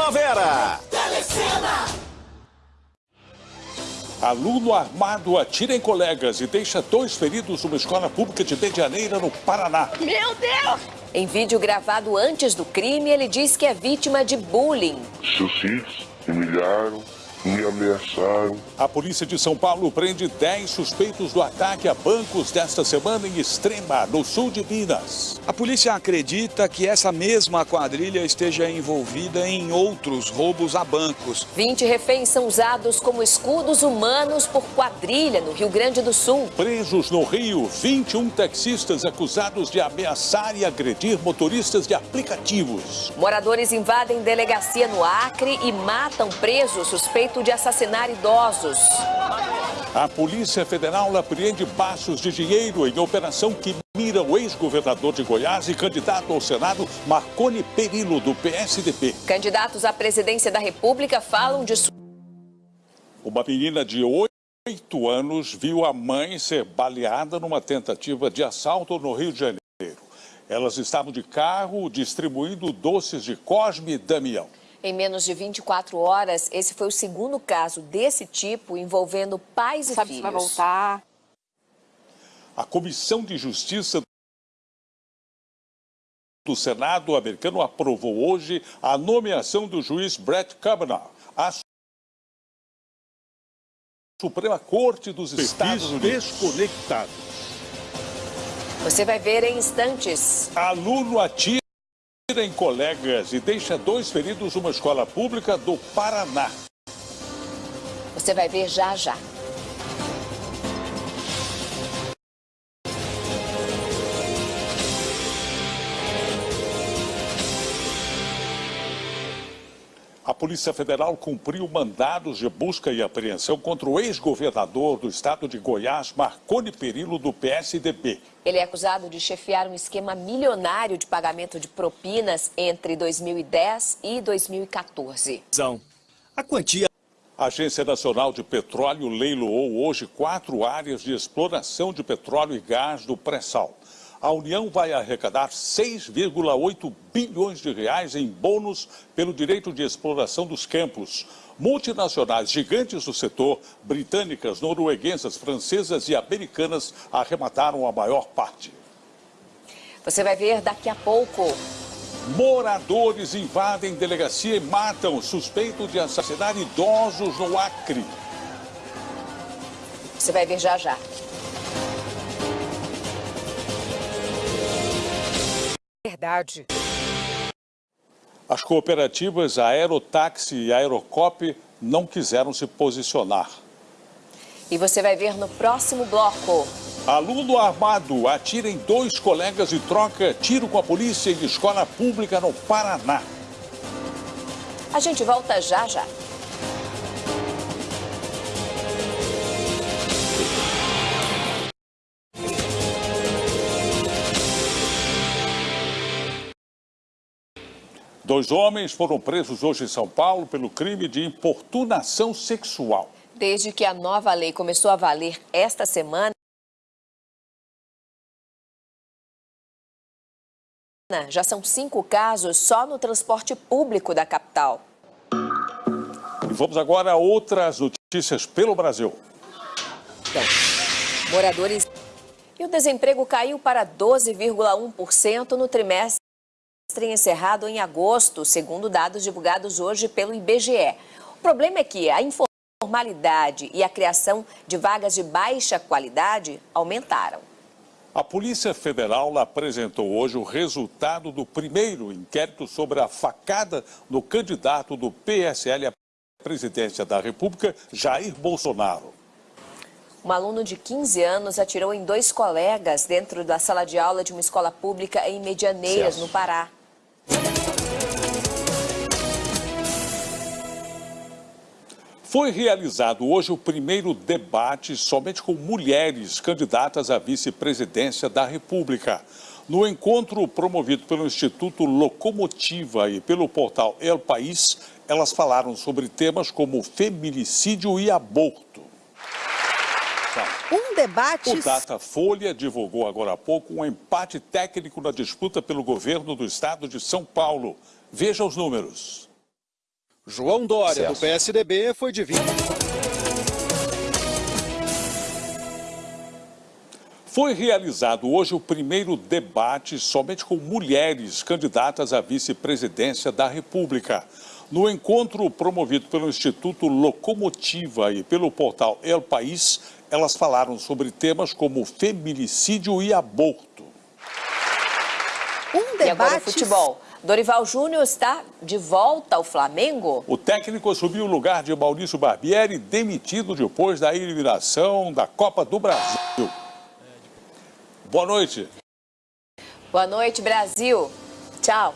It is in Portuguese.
primavera. Telecena. Aluno armado atira em colegas e deixa dois feridos numa escola pública de Medianeira, no Paraná. Meu Deus! Em vídeo gravado antes do crime, ele diz que é vítima de bullying. Seus filhos me humilharam, me ameaçaram. A polícia de São Paulo prende 10 suspeitos do ataque a bancos desta semana em Extrema, no sul de Minas. A polícia acredita que essa mesma quadrilha esteja envolvida em outros roubos a bancos. 20 reféns são usados como escudos humanos por quadrilha no Rio Grande do Sul. Presos no Rio, 21 taxistas acusados de ameaçar e agredir motoristas de aplicativos. Moradores invadem delegacia no Acre e matam presos suspeitos de assassinar idosos. A Polícia Federal apreende baços de dinheiro em operação que mira o ex-governador de Goiás e candidato ao Senado, Marconi Perillo, do PSDB. Candidatos à presidência da República falam de. Uma menina de 8 anos viu a mãe ser baleada numa tentativa de assalto no Rio de Janeiro. Elas estavam de carro distribuindo doces de Cosme e Damião. Em menos de 24 horas, esse foi o segundo caso desse tipo envolvendo pais Sabe e filhos. se vai voltar. A Comissão de Justiça do Senado americano aprovou hoje a nomeação do juiz Brett Kavanaugh à Suprema Corte dos Estados Unidos. Desconectados. Você vai ver em instantes. Aluno atira em colegas e deixa dois feridos numa escola pública do Paraná. Você vai ver já já. Polícia Federal cumpriu mandados de busca e apreensão contra o ex-governador do estado de Goiás, Marconi Perillo, do PSDB. Ele é acusado de chefiar um esquema milionário de pagamento de propinas entre 2010 e 2014. A quantia A Agência Nacional de Petróleo leiloou hoje quatro áreas de exploração de petróleo e gás do pré-sal. A União vai arrecadar 6,8 bilhões de reais em bônus pelo direito de exploração dos campos. Multinacionais gigantes do setor, britânicas, norueguesas, francesas e americanas arremataram a maior parte. Você vai ver daqui a pouco. Moradores invadem delegacia e matam suspeito de assassinar idosos no Acre. Você vai ver já já. Verdade. As cooperativas Aerotáxi e Aerocop não quiseram se posicionar. E você vai ver no próximo bloco. Aluno armado atira em dois colegas e troca tiro com a polícia em escola pública no Paraná. A gente volta já já. Dois homens foram presos hoje em São Paulo pelo crime de importunação sexual. Desde que a nova lei começou a valer esta semana, já são cinco casos só no transporte público da capital. E vamos agora a outras notícias pelo Brasil. Então, moradores. E o desemprego caiu para 12,1% no trimestre encerrado em agosto, segundo dados divulgados hoje pelo IBGE. O problema é que a informalidade e a criação de vagas de baixa qualidade aumentaram. A Polícia Federal apresentou hoje o resultado do primeiro inquérito sobre a facada no candidato do PSL à presidência da República, Jair Bolsonaro. Um aluno de 15 anos atirou em dois colegas dentro da sala de aula de uma escola pública em Medianeiras, no Pará. Foi realizado hoje o primeiro debate somente com mulheres candidatas à vice-presidência da República. No encontro promovido pelo Instituto Locomotiva e pelo portal El País, elas falaram sobre temas como feminicídio e aborto. Um debate. O Datafolha divulgou agora há pouco um empate técnico na disputa pelo governo do estado de São Paulo. Veja os números. João Dória, do PSDB, foi de 20. Foi realizado hoje o primeiro debate somente com mulheres candidatas à vice-presidência da República. No encontro promovido pelo Instituto Locomotiva e pelo portal El País, elas falaram sobre temas como feminicídio e aborto. Um E agora o debate futebol. Dorival Júnior está de volta ao Flamengo? O técnico assumiu o lugar de Maurício Barbieri, demitido depois da eliminação da Copa do Brasil. Boa noite. Boa noite, Brasil. Tchau.